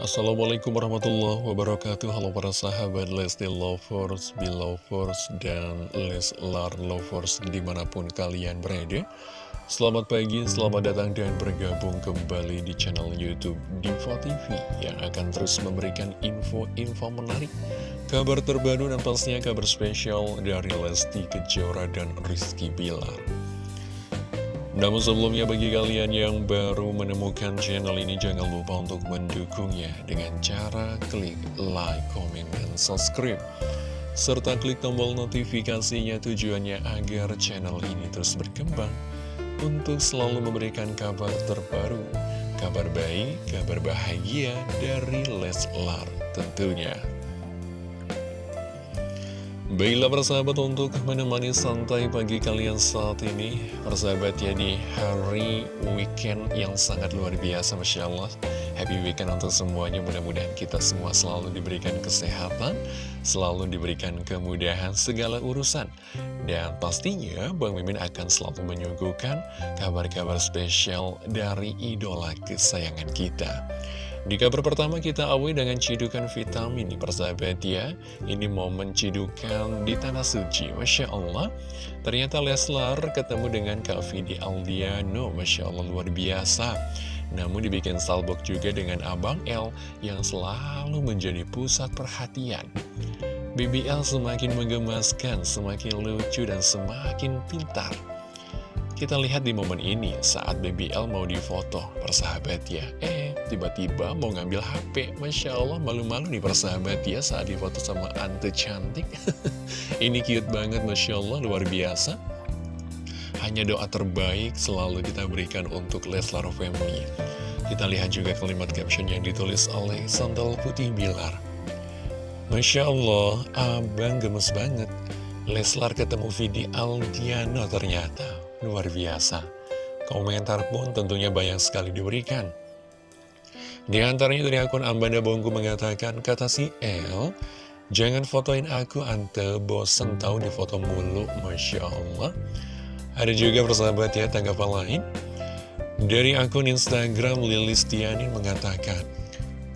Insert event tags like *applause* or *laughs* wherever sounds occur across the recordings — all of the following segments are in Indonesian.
Assalamualaikum warahmatullahi wabarakatuh. Halo para sahabat Lesti Lovers, Belovers, dan Leslar Lovers di mana pun kalian berada. Selamat pagi, selamat datang dan bergabung kembali di channel Youtube Diva TV Yang akan terus memberikan info-info menarik Kabar terbaru dan pastinya kabar spesial dari Lesti Kejora dan Rizky Bilar namun sebelumnya bagi kalian yang baru menemukan channel ini jangan lupa untuk mendukungnya dengan cara klik like, comment, dan subscribe. Serta klik tombol notifikasinya tujuannya agar channel ini terus berkembang untuk selalu memberikan kabar terbaru, kabar baik, kabar bahagia dari Leslar tentunya. Baiklah persahabat untuk menemani santai pagi kalian saat ini Persahabat ya di hari weekend yang sangat luar biasa Masya Allah. Happy weekend untuk semuanya. Mudah-mudahan kita semua selalu diberikan kesehatan Selalu diberikan kemudahan segala urusan. Dan pastinya Bang Mimin akan selalu menyuguhkan Kabar-kabar spesial dari idola kesayangan kita di kabar pertama kita awali dengan cidukan vitamin nih persahabat ya. Ini momen cidukan di Tanah Suci Masya Allah. Ternyata Leslar ketemu dengan Kak Vidi Aldiano Masya Allah luar biasa. Namun dibikin salbok juga dengan Abang L Yang selalu menjadi pusat perhatian. BBL semakin menggemaskan, semakin lucu dan semakin pintar. Kita lihat di momen ini saat BBL mau difoto persahabat ya. Eh tiba-tiba mau ngambil HP Masya Allah malu-malu nih persahabat ya saat difoto sama Ante cantik. *laughs* Ini cute banget Masya Allah luar biasa. Hanya doa terbaik selalu kita berikan untuk Leslar Family. Kita lihat juga kalimat caption yang ditulis oleh Sandal Putih Bilar. Masya Allah, abang gemes banget. Leslar ketemu Vidi Aldiano ternyata. Luar biasa. Komentar pun tentunya banyak sekali diberikan. Di antaranya dari akun Ambanda Bongku mengatakan, kata si El, jangan fotoin aku ante bosen tahu di foto mulu, Masya Allah. Ada juga persahabat ya tanggapan lain. Dari akun Instagram Lilis Tiani mengatakan,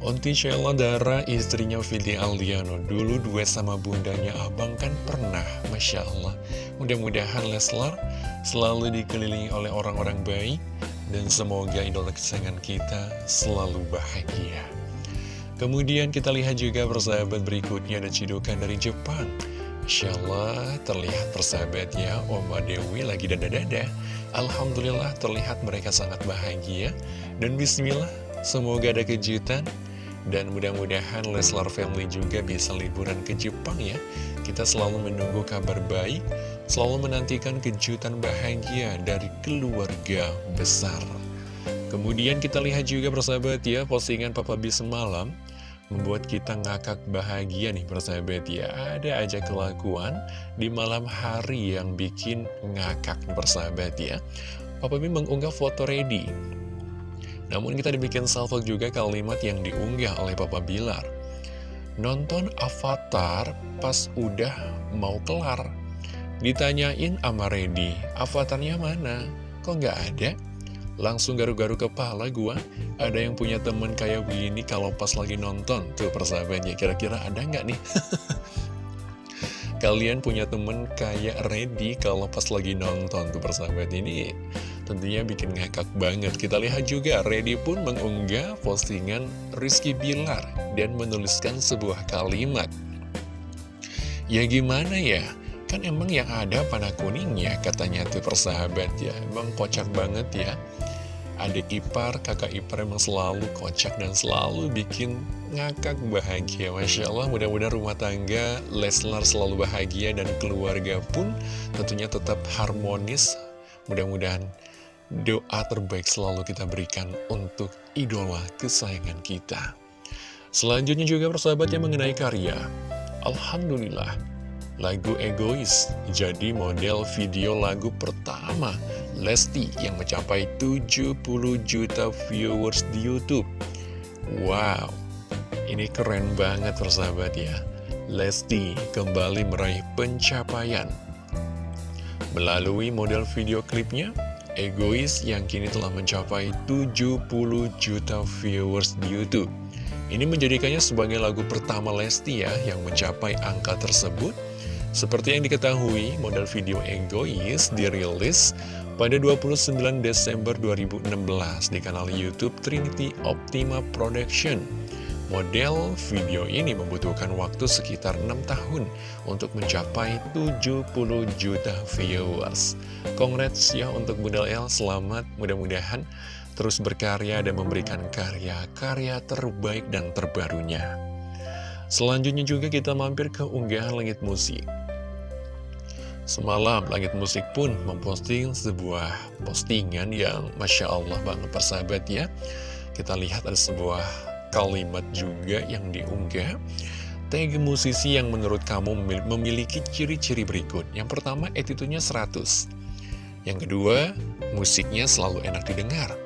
Onti Sheila Dara istrinya Vidi Aldiano dulu duet sama bundanya abang kan pernah Masya Allah mudah-mudahan Leslar selalu dikelilingi oleh orang-orang baik dan semoga idola kesayangan kita selalu bahagia. Kemudian kita lihat juga persahabat berikutnya ada cidukan dari Jepang. Masya Allah terlihat persahabatnya Oma Dewi lagi dada-dada. Alhamdulillah terlihat mereka sangat bahagia. Dan bismillah semoga ada kejutan. Dan mudah-mudahan Leslar Family juga bisa liburan ke Jepang ya. Kita selalu menunggu kabar baik Selalu menantikan kejutan bahagia dari keluarga besar Kemudian kita lihat juga persahabat ya Postingan Papa B semalam Membuat kita ngakak bahagia nih persahabat ya Ada aja kelakuan di malam hari yang bikin ngakak nih persahabat ya Papa B mengunggah foto ready namun kita dibikin salvo juga kalimat yang diunggah oleh Papa Bilar. Nonton Avatar pas udah mau kelar. Ditanyain sama Reddy, avatarnya mana? Kok nggak ada? Langsung garu-garu kepala gua. Ada yang punya temen kayak begini kalau pas lagi nonton. Tuh persahabatnya, kira-kira ada nggak nih? *laughs* Kalian punya temen kayak Reddy kalau pas lagi nonton tuh persahabat ini Tentunya bikin ngakak banget. Kita lihat juga, Reddy pun mengunggah postingan Rizky Bilar dan menuliskan sebuah kalimat. Ya gimana ya? Kan emang yang ada panah kuningnya, katanya tuh persahabat ya. Emang kocak banget ya. Adik ipar, kakak ipar emang selalu kocak dan selalu bikin ngakak bahagia Masya Allah mudah-mudahan rumah tangga Leslar selalu bahagia dan keluarga pun tentunya tetap harmonis Mudah-mudahan Doa terbaik selalu kita berikan untuk idola kesayangan kita. Selanjutnya juga persahabatnya mengenai karya. Alhamdulillah, lagu Egois jadi model video lagu pertama Lesti yang mencapai 70 juta viewers di Youtube. Wow, ini keren banget persahabat ya. Lesti kembali meraih pencapaian. Melalui model video klipnya, Egois yang kini telah mencapai 70 juta viewers di Youtube. Ini menjadikannya sebagai lagu pertama Lesti ya yang mencapai angka tersebut. Seperti yang diketahui, model video Egois dirilis pada 29 Desember 2016 di kanal YouTube Trinity Optima Production. Model video ini membutuhkan waktu sekitar 6 tahun untuk mencapai 70 juta viewers. Congrats ya untuk Bunda L, selamat mudah-mudahan terus berkarya dan memberikan karya-karya terbaik dan terbarunya. Selanjutnya juga kita mampir ke unggahan langit musik. Semalam Langit Musik pun memposting sebuah postingan yang Masya Allah banget persahabat ya. Kita lihat ada sebuah kalimat juga yang diunggah. Tag musisi yang menurut kamu memiliki ciri-ciri berikut. Yang pertama attitude-nya 100 Yang kedua musiknya selalu enak didengar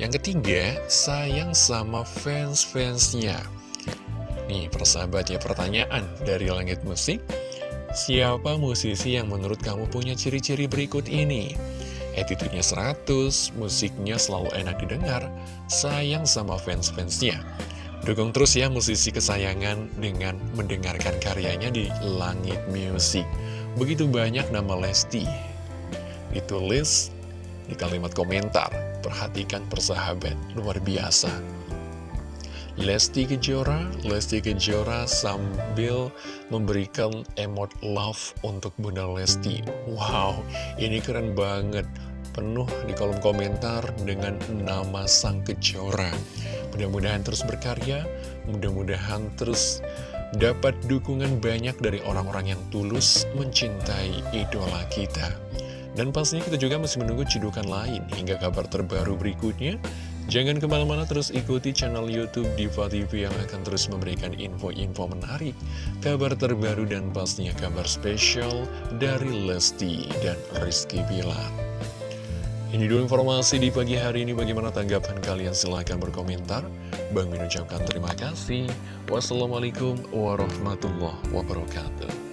Yang ketiga sayang sama fans-fansnya Nih persahabat ya pertanyaan dari Langit Musik Siapa musisi yang menurut kamu punya ciri-ciri berikut ini? Attitude-nya 100, musiknya selalu enak didengar, sayang sama fans-fansnya. Dukung terus ya musisi kesayangan dengan mendengarkan karyanya di Langit Music. Begitu banyak nama Lesti. Ditulis di kalimat komentar, perhatikan persahabat, luar biasa. Lesti Kejora, Lesti Kejora sambil memberikan emot love untuk Bunda Lesti. Wow, ini keren banget. Penuh di kolom komentar dengan nama Sang Kejora. Mudah-mudahan terus berkarya, mudah-mudahan terus dapat dukungan banyak dari orang-orang yang tulus mencintai idola kita. Dan pastinya kita juga masih menunggu cidukan lain hingga kabar terbaru berikutnya. Jangan ke mana-mana terus ikuti channel Youtube Diva TV yang akan terus memberikan info-info menarik, kabar terbaru dan pastinya kabar spesial dari Lesti dan Rizky Bilar. Ini dulu informasi di pagi hari ini, bagaimana tanggapan kalian? Silahkan berkomentar. Bang Min ucapkan terima kasih. Wassalamualaikum warahmatullahi wabarakatuh.